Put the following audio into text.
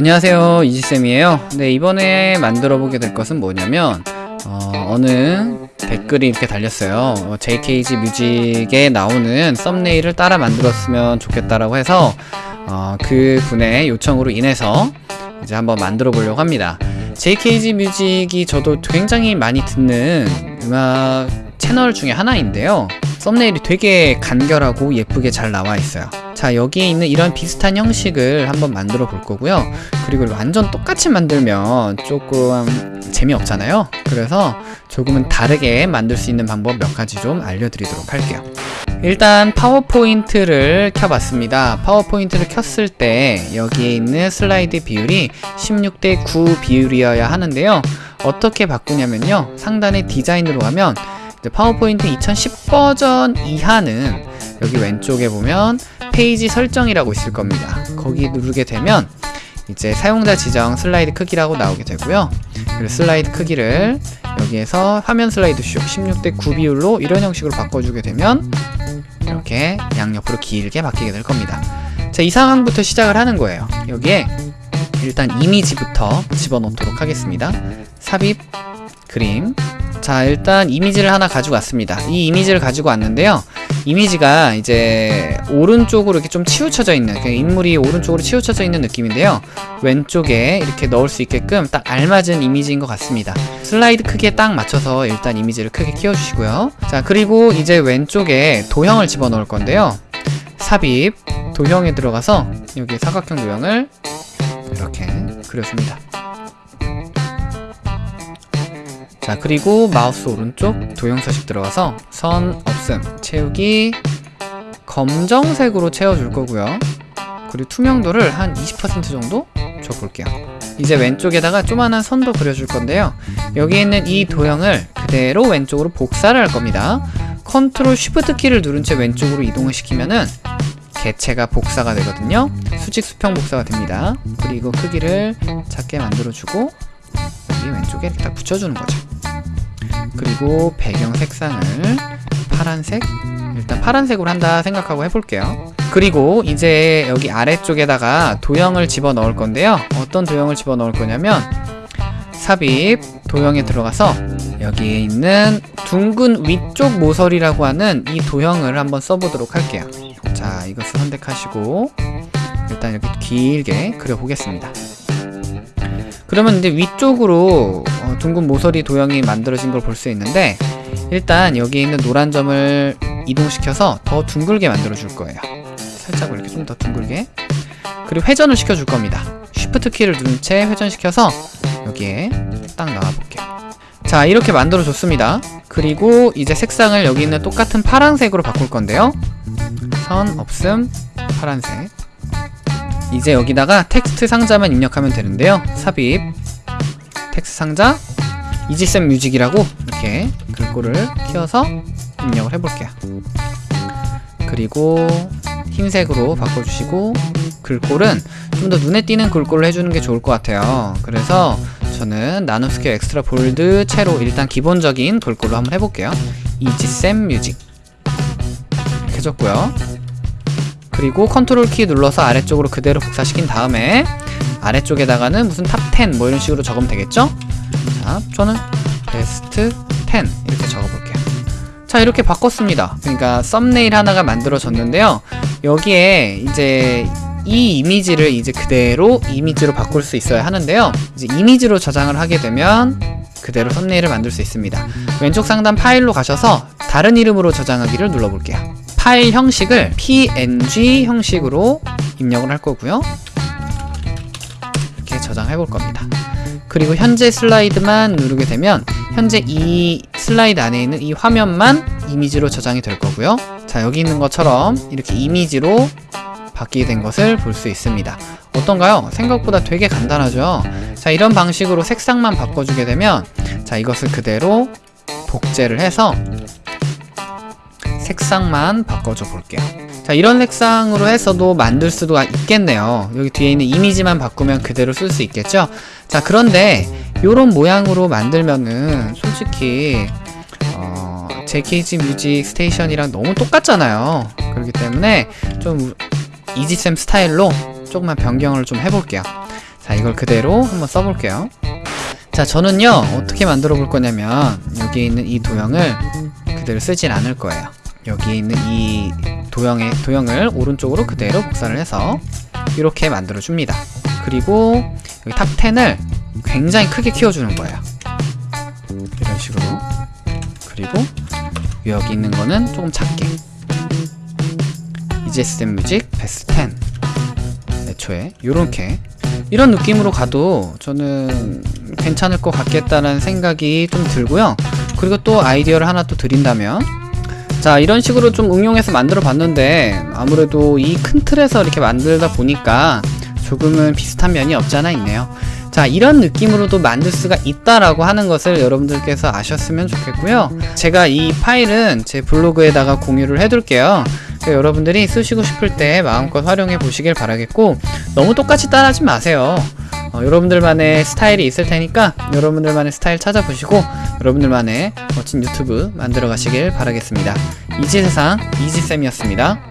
안녕하세요 이지쌤이에요. 네 이번에 만들어 보게 될 것은 뭐냐면 어, 느 댓글이 이렇게 달렸어요. 어, JKG 뮤직에 나오는 썸네일을 따라 만들었으면 좋겠다라고 해서 어, 그 분의 요청으로 인해서 이제 한번 만들어 보려고 합니다. JKG 뮤직이 저도 굉장히 많이 듣는 음악 채널 중에 하나인데요. 썸네일이 되게 간결하고 예쁘게 잘 나와 있어요 자 여기에 있는 이런 비슷한 형식을 한번 만들어 볼 거고요. 그리고 완전 똑같이 만들면 조금 재미없잖아요. 그래서 조금은 다르게 만들 수 있는 방법 몇 가지 좀 알려드리도록 할게요. 일단 파워포인트를 켜봤습니다. 파워포인트를 켰을 때 여기에 있는 슬라이드 비율이 16대 9 비율이어야 하는데요. 어떻게 바꾸냐면요. 상단에 디자인으로 가면 파워포인트 2010 버전 이하는 여기 왼쪽에 보면 페이지 설정이라고 있을 겁니다. 거기 누르게 되면 이제 사용자 지정 슬라이드 크기라고 나오게 되고요. 그리고 슬라이드 크기를 여기에서 화면 슬라이드 쇼 16대 9 비율로 이런 형식으로 바꿔주게 되면 이렇게 양옆으로 길게 바뀌게 될 겁니다. 자, 이 상황부터 시작을 하는 거예요. 여기에 일단 이미지부터 집어넣도록 하겠습니다. 삽입, 그림, 자 일단 이미지를 하나 가지고 왔습니다 이 이미지를 가지고 왔는데요 이미지가 이제 오른쪽으로 이렇게 좀 치우쳐져 있는 인물이 오른쪽으로 치우쳐져 있는 느낌인데요. 왼쪽에 이렇게 넣을 수 있게끔 딱 알맞은 이미지인 것 같습니다. 슬라이드 크기에 딱 맞춰서 일단 이미지를 크게 키워주시고요. 자 그리고 이제 왼쪽에 도형을 집어넣을 건데요. 삽입 도형에 들어가서 여기 사각형 도형을 이렇게 그려줍니다. 자 그리고 마우스 오른쪽 도형 서식 들어가서 선 없음 채우기 검정색으로 채워줄 거고요. 그리고 투명도를 한 20% 정도 줘볼게요. 이제 왼쪽에다가 조그만한 선도 그려줄 건데요. 여기 있는 이 도형을 그대로 왼쪽으로 복사를 할 겁니다. 컨트롤 쉬프트 키를 누른 채 왼쪽으로 이동을 시키면은 개체가 복사가 되거든요. 수직 수평 복사가 됩니다. 그리고 크기를 작게 만들어주고 여기 왼쪽에 딱 붙여주는 거죠. 그리고 배경 색상을 파란색? 일단 파란색으로 한다 생각하고 해볼게요. 그리고 이제 여기 아래쪽에다가 도형을 집어넣을 건데요. 어떤 도형을 집어넣을 거냐면 삽입 도형에 들어가서 여기에 있는 둥근 위쪽 모서리라고 하는 이 도형을 한번 써보도록 할게요. 자 이것을 선택하시고 일단 이렇게 길게 그려보겠습니다. 그러면 이제 위쪽으로 어, 둥근 모서리 도형이 만들어진 걸 볼 수 있는데 일단 여기 있는 노란 점을 이동시켜서 더 둥글게 만들어 줄 거예요. 살짝 이렇게 좀 더 둥글게. 그리고 회전을 시켜 줄 겁니다. 쉬프트 키를 누른 채 회전시켜서 여기에 딱 나와 볼게요. 자 이렇게 만들어 줬습니다. 그리고 이제 색상을 여기 있는 똑같은 파란색으로 바꿀 건데요. 선 없음 파란색. 이제 여기다가 텍스트 상자만 입력하면 되는데요. 삽입. 텍스트 상자. 이지쌤 뮤직이라고 이렇게 글꼴을 키워서 입력을 해볼게요. 그리고 흰색으로 바꿔주시고 글꼴은 좀 더 눈에 띄는 글꼴을 해주는 게 좋을 것 같아요. 그래서 저는 나눔스퀘어 Extra Bold체로 일단 기본적인 글꼴로 한번 해볼게요. 이지쌤 뮤직. 이렇게 해줬고요. 그리고 컨트롤 키 눌러서 아래쪽으로 그대로 복사시킨 다음에 아래쪽에다가는 무슨 top 10 뭐 이런 식으로 적으면 되겠죠? 자, 저는 베스트 10 이렇게 적어볼게요. 자, 이렇게 바꿨습니다. 그러니까 썸네일 하나가 만들어졌는데요. 여기에 이제 이 이미지를 이제 그대로 이미지로 바꿀 수 있어야 하는데요. 이제 이미지로 저장을 하게 되면 그대로 썸네일을 만들 수 있습니다. 왼쪽 상단 파일로 가셔서 다른 이름으로 저장하기를 눌러볼게요. 파일 형식을 png 형식으로 입력을 할 거고요 이렇게 저장해 볼 겁니다 그리고 현재 슬라이드만 누르게 되면 현재 이 슬라이드 안에 있는 이 화면만 이미지로 저장이 될 거고요. 자 여기 있는 것처럼 이렇게 이미지로 바뀌게 된 것을 볼 수 있습니다. 어떤가요? 생각보다 되게 간단하죠? 자 이런 방식으로 색상만 바꿔주게 되면 자 이것을 그대로 복제를 해서 색상만 바꿔줘 볼게요. 자 이런 색상으로 해서도 만들 수도 있겠네요. 여기 뒤에 있는 이미지만 바꾸면 그대로 쓸 수 있겠죠? 자 그런데 이런 모양으로 만들면은 솔직히 어, JKG 뮤직 스테이션이랑 너무 똑같잖아요. 그렇기 때문에 좀 이지쌤 스타일로 조금만 변경을 좀 해볼게요. 자자 이걸 그대로 한번 써볼게요. 자 저는요 어떻게 만들어 볼 거냐면 여기 있는 이 도형을 그대로 쓰진 않을 거예요 여기 있는 이 도형의 도형을 오른쪽으로 그대로 복사를 해서 이렇게 만들어 줍니다. 그리고 여기 top 10을 굉장히 크게 키워주는 거예요. 이런 식으로. 그리고 여기 있는 거는 조금 작게. EGSM 뮤직 베스트 10 애초에 요렇게. 이런 느낌으로 가도 저는 괜찮을 것 같겠다는 생각이 좀 들고요. 그리고 또 아이디어를 하나 또 드린다면 자 이런 식으로 좀 응용해서 만들어 봤는데 아무래도 이 큰 틀에서 이렇게 만들다 보니까 조금은 비슷한 면이 없지 않아 있네요. 자 이런 느낌으로도 만들 수가 있다라고 하는 것을 여러분들께서 아셨으면 좋겠고요. 제가 이 파일은 제 블로그에다가 공유를 해둘게요. 여러분들이 쓰시고 싶을 때 마음껏 활용해 보시길 바라겠고 너무 똑같이 따라하지 마세요. 어, 여러분들만의 스타일이 있을 테니까 여러분들만의 스타일 찾아보시고 여러분들만의 멋진 유튜브 만들어 가시길 바라겠습니다. 이지세상 이지쌤이었습니다